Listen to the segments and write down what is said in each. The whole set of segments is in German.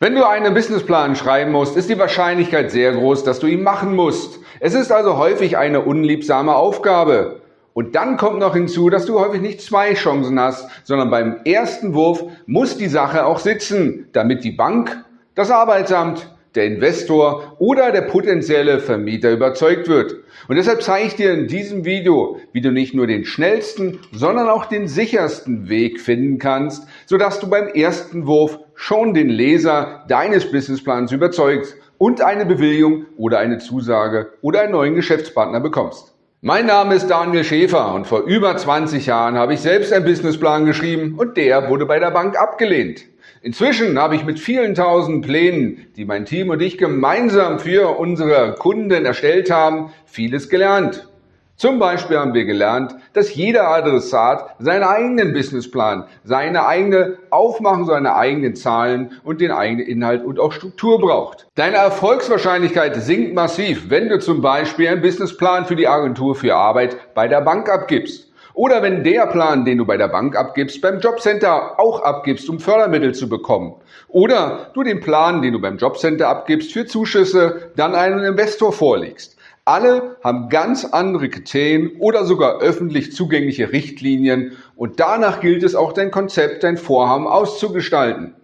Wenn du einen Businessplan schreiben musst, ist die Wahrscheinlichkeit sehr groß, dass du ihn machen musst. Es ist also häufig eine unliebsame Aufgabe. Und dann kommt noch hinzu, dass du häufig nicht zwei Chancen hast, sondern beim ersten Wurf muss die Sache auch sitzen, damit die Bank, das Arbeitsamt, der Investor oder der potenzielle Vermieter überzeugt wird. Und deshalb zeige ich dir in diesem Video, wie du nicht nur den schnellsten, sondern auch den sichersten Weg finden kannst, sodass du beim ersten Wurf schon den Leser deines Businessplans überzeugst und eine Bewilligung oder eine Zusage oder einen neuen Geschäftspartner bekommst. Mein Name ist Daniel Schäfer und vor über 20 Jahren habe ich selbst einen Businessplan geschrieben und der wurde bei der Bank abgelehnt. Inzwischen habe ich mit vielen tausend Plänen, die mein Team und ich gemeinsam für unsere Kunden erstellt haben, vieles gelernt. Zum Beispiel haben wir gelernt, dass jeder Adressat seinen eigenen Businessplan, seine eigene Aufmachung, seine eigenen Zahlen und den eigenen Inhalt und auch Struktur braucht. Deine Erfolgswahrscheinlichkeit sinkt massiv, wenn du zum Beispiel einen Businessplan für die Agentur für Arbeit bei der Bank abgibst. Oder wenn der Plan, den du bei der Bank abgibst, beim Jobcenter auch abgibst, um Fördermittel zu bekommen. Oder du den Plan, den du beim Jobcenter abgibst, für Zuschüsse dann einem Investor vorlegst. Alle haben ganz andere Kriterien oder sogar öffentlich zugängliche Richtlinien und danach gilt es auch dein Konzept, dein Vorhaben auszugestalten.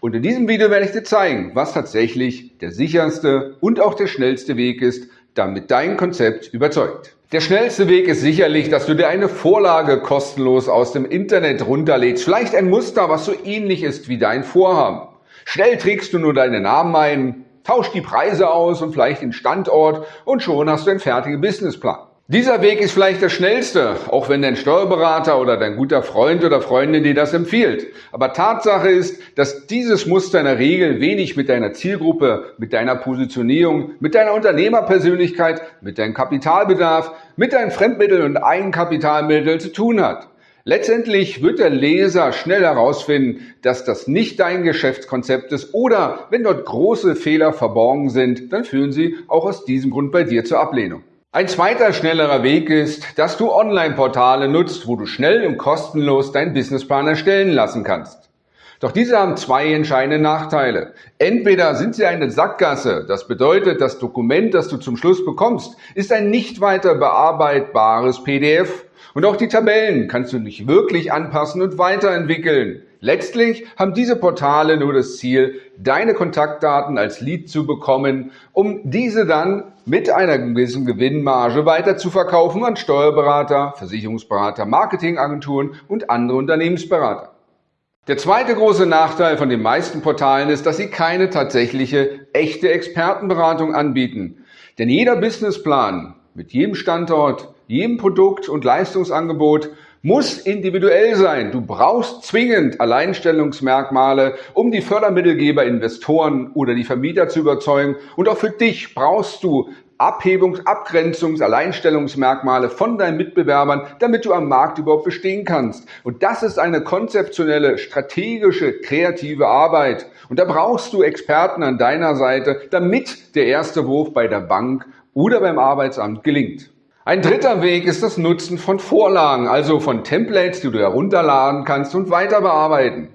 Und in diesem Video werde ich dir zeigen, was tatsächlich der sicherste und auch der schnellste Weg ist, damit dein Konzept überzeugt. Der schnellste Weg ist sicherlich, dass du dir eine Vorlage kostenlos aus dem Internet runterlädst. Vielleicht ein Muster, was so ähnlich ist wie dein Vorhaben. Schnell trägst du nur deinen Namen ein, tausch die Preise aus und vielleicht den Standort und schon hast du einen fertigen Businessplan. Dieser Weg ist vielleicht der schnellste, auch wenn dein Steuerberater oder dein guter Freund oder Freundin dir das empfiehlt. Aber Tatsache ist, dass dieses Muster in der Regel wenig mit deiner Zielgruppe, mit deiner Positionierung, mit deiner Unternehmerpersönlichkeit, mit deinem Kapitalbedarf, mit deinen Fremdmitteln und Eigenkapitalmitteln zu tun hat. Letztendlich wird der Leser schnell herausfinden, dass das nicht dein Geschäftskonzept ist oder wenn dort große Fehler verborgen sind, dann führen sie auch aus diesem Grund bei dir zur Ablehnung. Ein zweiter schnellerer Weg ist, dass du Online-Portale nutzt, wo du schnell und kostenlos deinen Businessplan erstellen lassen kannst. Doch diese haben zwei entscheidende Nachteile. Entweder sind sie eine Sackgasse, das bedeutet, das Dokument, das du zum Schluss bekommst, ist ein nicht weiter bearbeitbares PDF und auch die Tabellen kannst du nicht wirklich anpassen und weiterentwickeln. Letztlich haben diese Portale nur das Ziel, deine Kontaktdaten als Lead zu bekommen, um diese dann mit einer gewissen Gewinnmarge weiter zu verkaufen an Steuerberater, Versicherungsberater, Marketingagenturen und andere Unternehmensberater. Der zweite große Nachteil von den meisten Portalen ist, dass sie keine tatsächliche, echte Expertenberatung anbieten. Denn jeder Businessplan mit jedem Standort, jedem Produkt und Leistungsangebot muss individuell sein. Du brauchst zwingend Alleinstellungsmerkmale, um die Fördermittelgeber, Investoren oder die Vermieter zu überzeugen. Und auch für dich brauchst du Abhebungs-, Abgrenzungs-, Alleinstellungsmerkmale von deinen Mitbewerbern, damit du am Markt überhaupt bestehen kannst. Und das ist eine konzeptionelle, strategische, kreative Arbeit. Und da brauchst du Experten an deiner Seite, damit der erste Wurf bei der Bank oder beim Arbeitsamt gelingt. Ein dritter Weg ist das Nutzen von Vorlagen, also von Templates, die du herunterladen kannst und weiter bearbeiten.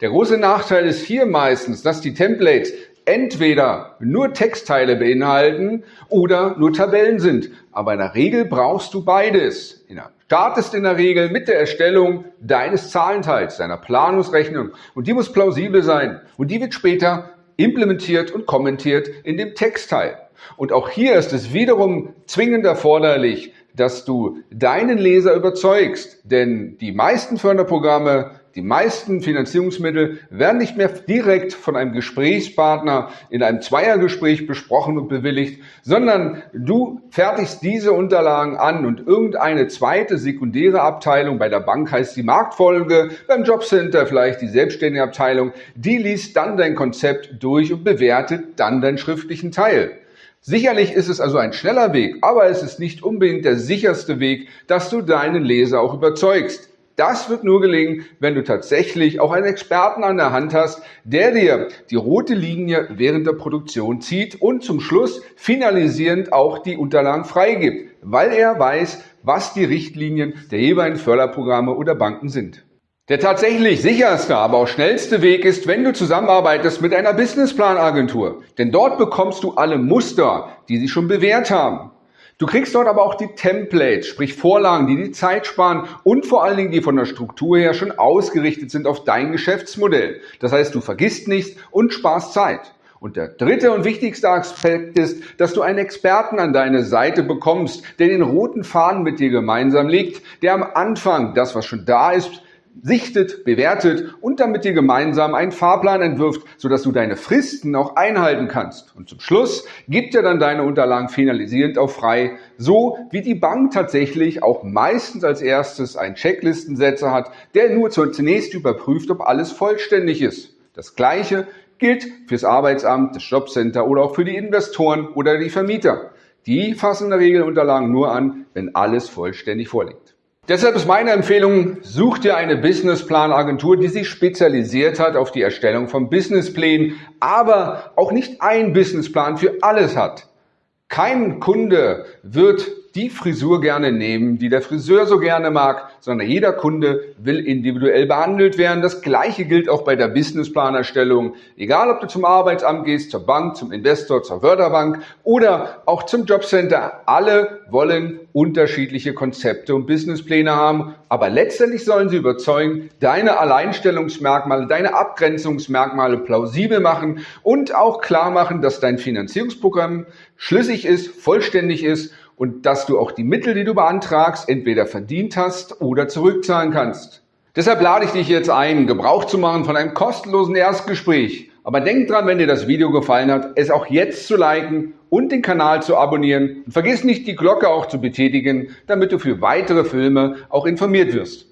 Der große Nachteil ist hier meistens, dass die Templates entweder nur Textteile beinhalten oder nur Tabellen sind. Aber in der Regel brauchst du beides. Startest in der Regel mit der Erstellung deines Zahlenteils, deiner Planungsrechnung. Und die muss plausibel sein. Und die wird später implementiert und kommentiert in dem Textteil. Und auch hier ist es wiederum zwingend erforderlich, dass du deinen Leser überzeugst, denn die meisten Förderprogramme, die meisten Finanzierungsmittel werden nicht mehr direkt von einem Gesprächspartner in einem Zweiergespräch besprochen und bewilligt, sondern du fertigst diese Unterlagen an und irgendeine zweite sekundäre Abteilung, bei der Bank heißt die Marktfolge, beim Jobcenter vielleicht die selbstständige Abteilung, die liest dann dein Konzept durch und bewertet dann deinen schriftlichen Teil. Sicherlich ist es also ein schneller Weg, aber es ist nicht unbedingt der sicherste Weg, dass du deinen Leser auch überzeugst. Das wird nur gelingen, wenn du tatsächlich auch einen Experten an der Hand hast, der dir die rote Linie während der Produktion zieht und zum Schluss finalisierend auch die Unterlagen freigibt, weil er weiß, was die Richtlinien der jeweiligen Förderprogramme oder Banken sind. Der tatsächlich sicherste, aber auch schnellste Weg ist, wenn du zusammenarbeitest mit einer Businessplan-Agentur. Denn dort bekommst du alle Muster, die sie schon bewährt haben. Du kriegst dort aber auch die Templates, sprich Vorlagen, die die Zeit sparen und vor allen Dingen, die von der Struktur her schon ausgerichtet sind auf dein Geschäftsmodell. Das heißt, du vergisst nichts und sparst Zeit. Und der dritte und wichtigste Aspekt ist, dass du einen Experten an deine Seite bekommst, der den roten Faden mit dir gemeinsam legt, der am Anfang das, was schon da ist, sichtet, bewertet und damit dir gemeinsam einen Fahrplan entwirft, sodass du deine Fristen auch einhalten kannst. Und zum Schluss gibt er dann deine Unterlagen finalisierend auch frei, so wie die Bank tatsächlich auch meistens als erstes einen Checklistensetzer hat, der nur zunächst überprüft, ob alles vollständig ist. Das gleiche gilt fürs Arbeitsamt, das Jobcenter oder auch für die Investoren oder die Vermieter. Die fassen in der Regel Unterlagen nur an, wenn alles vollständig vorliegt. Deshalb ist meine Empfehlung, such dir eine Businessplan-Agentur, die sich spezialisiert hat auf die Erstellung von Businessplänen, aber auch nicht ein Businessplan für alles hat. Kein Kunde wird die Frisur gerne nehmen, die der Friseur so gerne mag, sondern jeder Kunde will individuell behandelt werden. Das Gleiche gilt auch bei der Businessplanerstellung. Egal, ob du zum Arbeitsamt gehst, zur Bank, zum Investor, zur Förderbank oder auch zum Jobcenter. Alle wollen unterschiedliche Konzepte und Businesspläne haben, aber letztendlich sollen sie überzeugen, deine Alleinstellungsmerkmale, deine Abgrenzungsmerkmale plausibel machen und auch klar machen, dass dein Finanzierungsprogramm schlüssig ist, vollständig ist und dass du auch die Mittel, die du beantragst, entweder verdient hast oder zurückzahlen kannst. Deshalb lade ich dich jetzt ein, Gebrauch zu machen von einem kostenlosen Erstgespräch. Aber denk dran, wenn dir das Video gefallen hat, es auch jetzt zu liken und den Kanal zu abonnieren. Und vergiss nicht, die Glocke auch zu betätigen, damit du für weitere Filme auch informiert wirst.